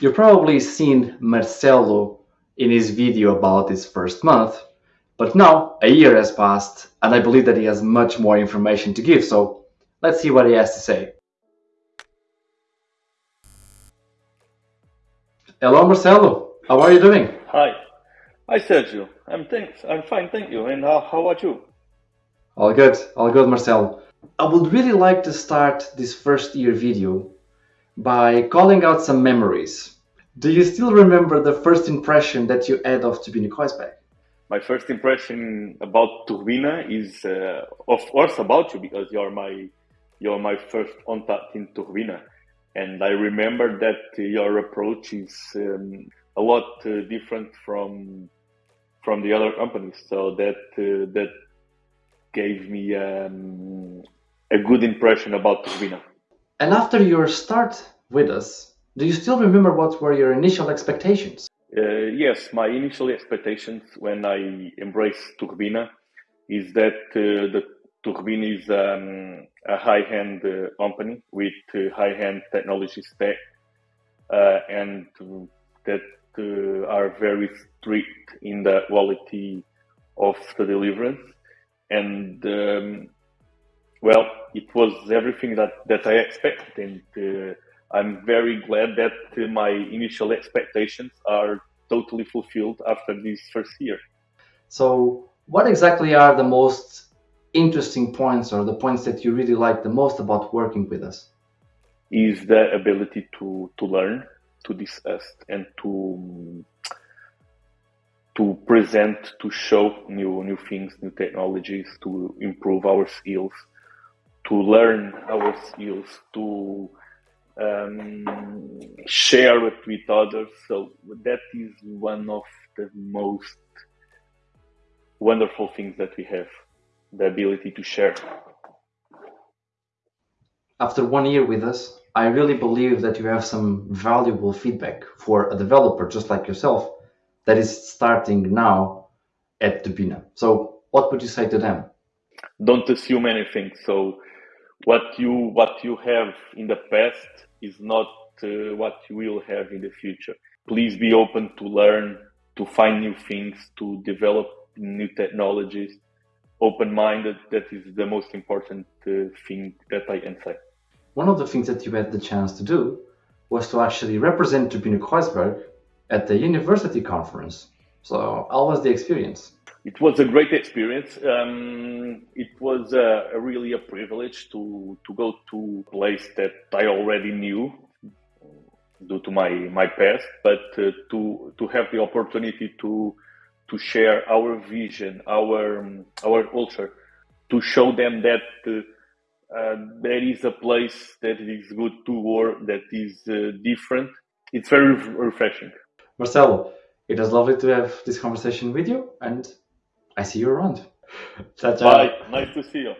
You've probably seen Marcelo in his video about his first month, but now a year has passed and I believe that he has much more information to give, so let's see what he has to say. Hello Marcelo, how are you doing? Hi. Hi Sergio, I'm thanks. I'm fine, thank you. And how, how about you? All good, all good Marcelo. I would really like to start this first year video by calling out some memories. Do you still remember the first impression that you had of Turbine Kreuzberg? My first impression about Turbina is, uh, of course, about you because you're my you're my first contact in Turbina, and I remember that your approach is um, a lot uh, different from from the other companies. So that uh, that gave me um, a good impression about Turbina. And after your start with us, do you still remember what were your initial expectations? Uh, yes, my initial expectations when I embraced Turbina is that uh, the Turbina is um, a high-end uh, company with uh, high-end technology stack uh, and that uh, are very strict in the quality of the deliverance. And um, well, it was everything that, that I expected. And uh, I'm very glad that uh, my initial expectations are totally fulfilled after this first year. So, what exactly are the most interesting points or the points that you really like the most about working with us? Is the ability to, to learn, to discuss, and to to present, to show new new things, new technologies, to improve our skills, to learn our skills, to um, share it with others. So that is one of the most wonderful things that we have, the ability to share. After one year with us, I really believe that you have some valuable feedback for a developer just like yourself that is starting now at Turbina. So what would you say to them? Don't assume anything. So what you what you have in the past is not uh, what you will have in the future. Please be open to learn, to find new things, to develop new technologies. Open minded, that is the most important uh, thing that I can say. One of the things that you had the chance to do was to actually represent Turbine Kreuzberg at the university conference. So, how was the experience? It was a great experience. Um, it was uh, really a privilege to, to go to a place that I already knew due to my, my past, but uh, to, to have the opportunity to, to share our vision, our, um, our culture, to show them that uh, uh, there is a place that is good to work, that is uh, different. It's very refreshing. Marcelo, it was lovely to have this conversation with you and I see you around. Ciao, ciao. Bye. Nice to see you.